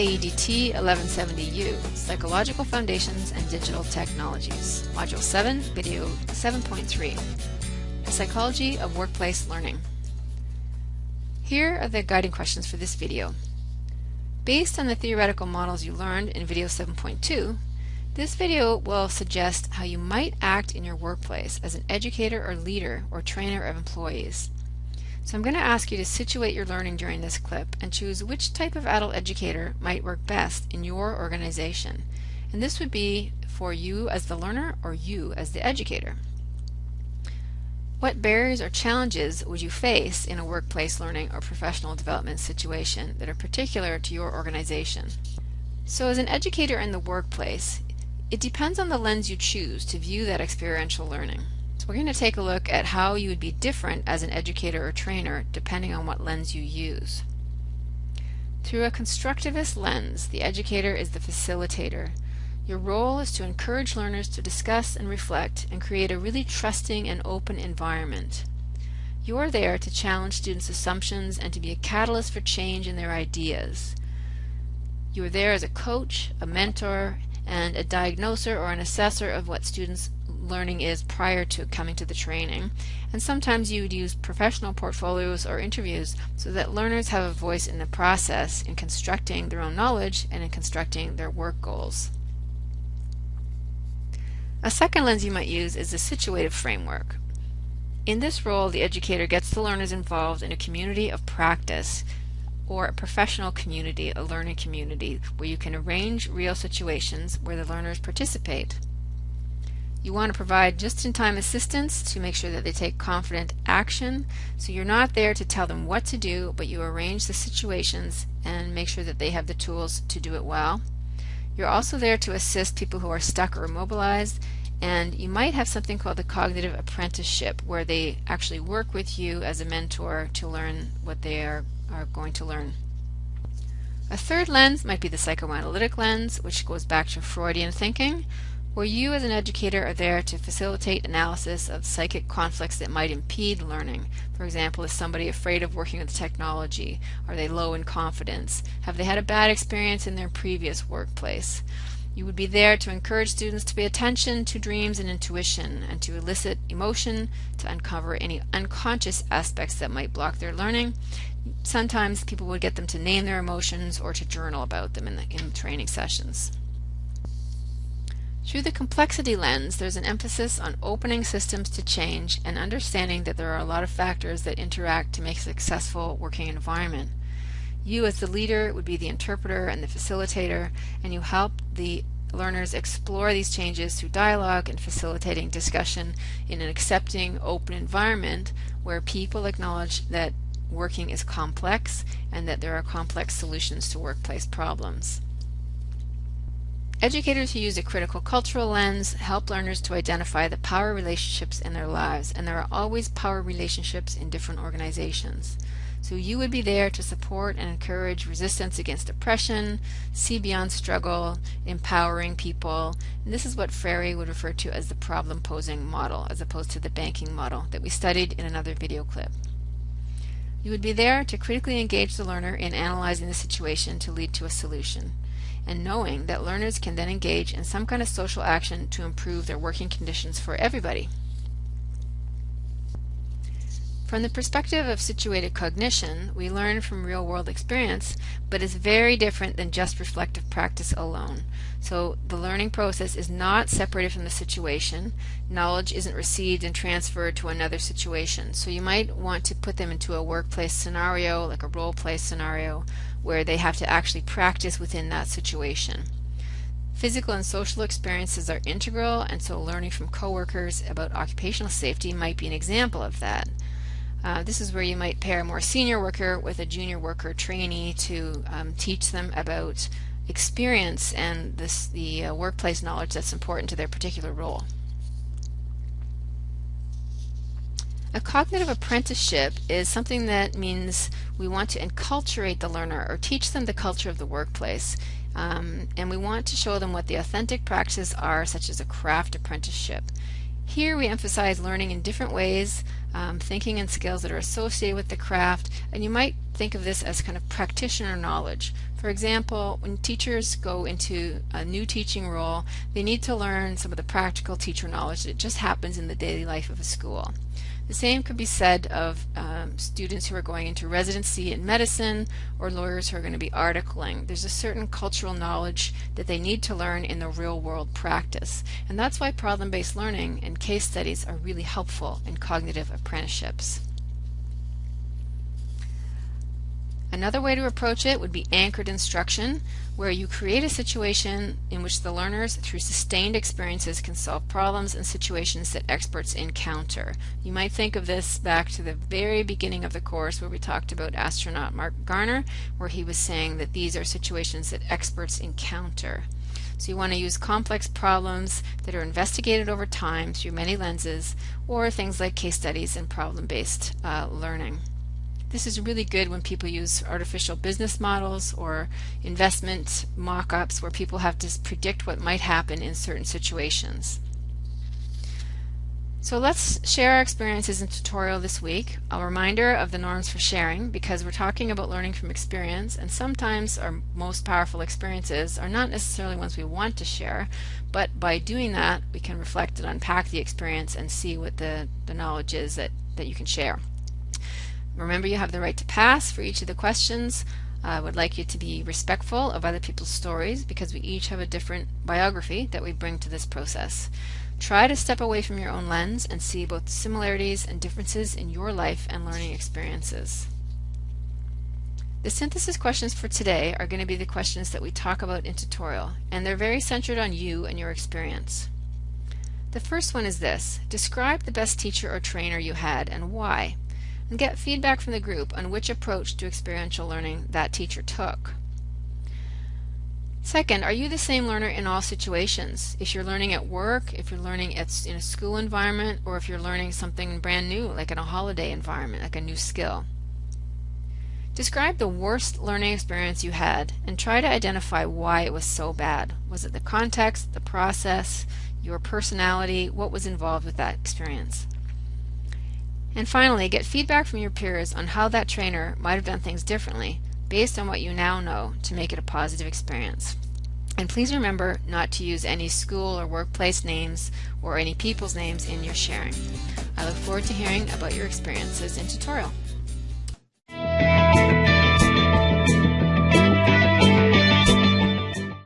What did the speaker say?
AEDT 1170U, Psychological Foundations and Digital Technologies, Module 7, Video 7.3, The Psychology of Workplace Learning. Here are the guiding questions for this video. Based on the theoretical models you learned in Video 7.2, this video will suggest how you might act in your workplace as an educator or leader or trainer of employees. So I'm going to ask you to situate your learning during this clip and choose which type of adult educator might work best in your organization. And this would be for you as the learner or you as the educator. What barriers or challenges would you face in a workplace learning or professional development situation that are particular to your organization? So as an educator in the workplace, it depends on the lens you choose to view that experiential learning. We're going to take a look at how you would be different as an educator or trainer depending on what lens you use. Through a constructivist lens, the educator is the facilitator. Your role is to encourage learners to discuss and reflect and create a really trusting and open environment. You are there to challenge students' assumptions and to be a catalyst for change in their ideas. You are there as a coach, a mentor, and a diagnoser or an assessor of what students learning is prior to coming to the training. And sometimes you would use professional portfolios or interviews so that learners have a voice in the process in constructing their own knowledge and in constructing their work goals. A second lens you might use is the situative framework. In this role, the educator gets the learners involved in a community of practice or a professional community, a learning community, where you can arrange real situations where the learners participate. You want to provide just-in-time assistance to make sure that they take confident action. So you're not there to tell them what to do, but you arrange the situations and make sure that they have the tools to do it well. You're also there to assist people who are stuck or immobilized and you might have something called the cognitive apprenticeship where they actually work with you as a mentor to learn what they are, are going to learn. A third lens might be the psychoanalytic lens, which goes back to Freudian thinking, where you as an educator are there to facilitate analysis of psychic conflicts that might impede learning. For example, is somebody afraid of working with technology? Are they low in confidence? Have they had a bad experience in their previous workplace? You would be there to encourage students to pay attention to dreams and intuition and to elicit emotion, to uncover any unconscious aspects that might block their learning. Sometimes people would get them to name their emotions or to journal about them in the in training sessions. Through the complexity lens, there's an emphasis on opening systems to change and understanding that there are a lot of factors that interact to make a successful working environment. You as the leader would be the interpreter and the facilitator, and you help the learners explore these changes through dialogue and facilitating discussion in an accepting, open environment where people acknowledge that working is complex and that there are complex solutions to workplace problems. Educators who use a critical cultural lens help learners to identify the power relationships in their lives, and there are always power relationships in different organizations. So you would be there to support and encourage resistance against oppression, see beyond struggle, empowering people. And this is what Freire would refer to as the problem posing model, as opposed to the banking model that we studied in another video clip. You would be there to critically engage the learner in analyzing the situation to lead to a solution and knowing that learners can then engage in some kind of social action to improve their working conditions for everybody. From the perspective of situated cognition, we learn from real-world experience, but it's very different than just reflective practice alone. So the learning process is not separated from the situation. Knowledge isn't received and transferred to another situation. So you might want to put them into a workplace scenario, like a role-play scenario, where they have to actually practice within that situation. Physical and social experiences are integral, and so learning from coworkers about occupational safety might be an example of that. Uh, this is where you might pair a more senior worker with a junior worker trainee to um, teach them about experience and this, the uh, workplace knowledge that's important to their particular role. A cognitive apprenticeship is something that means we want to enculturate the learner or teach them the culture of the workplace. Um, and we want to show them what the authentic practices are, such as a craft apprenticeship. Here we emphasize learning in different ways, um, thinking and skills that are associated with the craft, and you might think of this as kind of practitioner knowledge. For example, when teachers go into a new teaching role, they need to learn some of the practical teacher knowledge that just happens in the daily life of a school. The same could be said of um, students who are going into residency in medicine or lawyers who are going to be articling. There's a certain cultural knowledge that they need to learn in the real world practice. And that's why problem-based learning and case studies are really helpful in cognitive apprenticeships. Another way to approach it would be anchored instruction, where you create a situation in which the learners, through sustained experiences, can solve problems and situations that experts encounter. You might think of this back to the very beginning of the course where we talked about astronaut Marc Garneau, where he was saying that these are situations that experts encounter. So you want to use complex problems that are investigated over time through many lenses, or things like case studies and problem-based uh, learning. This is really good when people use artificial business models or investment mock-ups where people have to predict what might happen in certain situations. So let's share our experiences in tutorial this week. A reminder of the norms for sharing because we're talking about learning from experience and sometimes our most powerful experiences are not necessarily ones we want to share but by doing that we can reflect and unpack the experience and see what the, the knowledge is that, that you can share. Remember you have the right to pass for each of the questions. I would like you to be respectful of other people's stories because we each have a different biography that we bring to this process. Try to step away from your own lens and see both similarities and differences in your life and learning experiences. The synthesis questions for today are going to be the questions that we talk about in tutorial, and they're very centered on you and your experience. The first one is this. Describe the best teacher or trainer you had and why and get feedback from the group on which approach to experiential learning that teacher took. Second, are you the same learner in all situations? If you're learning at work, if you're learning in a school environment, or if you're learning something brand new, like in a holiday environment, like a new skill. Describe the worst learning experience you had and try to identify why it was so bad. Was it the context, the process, your personality, what was involved with that experience? And finally, get feedback from your peers on how that trainer might have done things differently based on what you now know to make it a positive experience. And please remember not to use any school or workplace names or any people's names in your sharing. I look forward to hearing about your experiences in tutorial.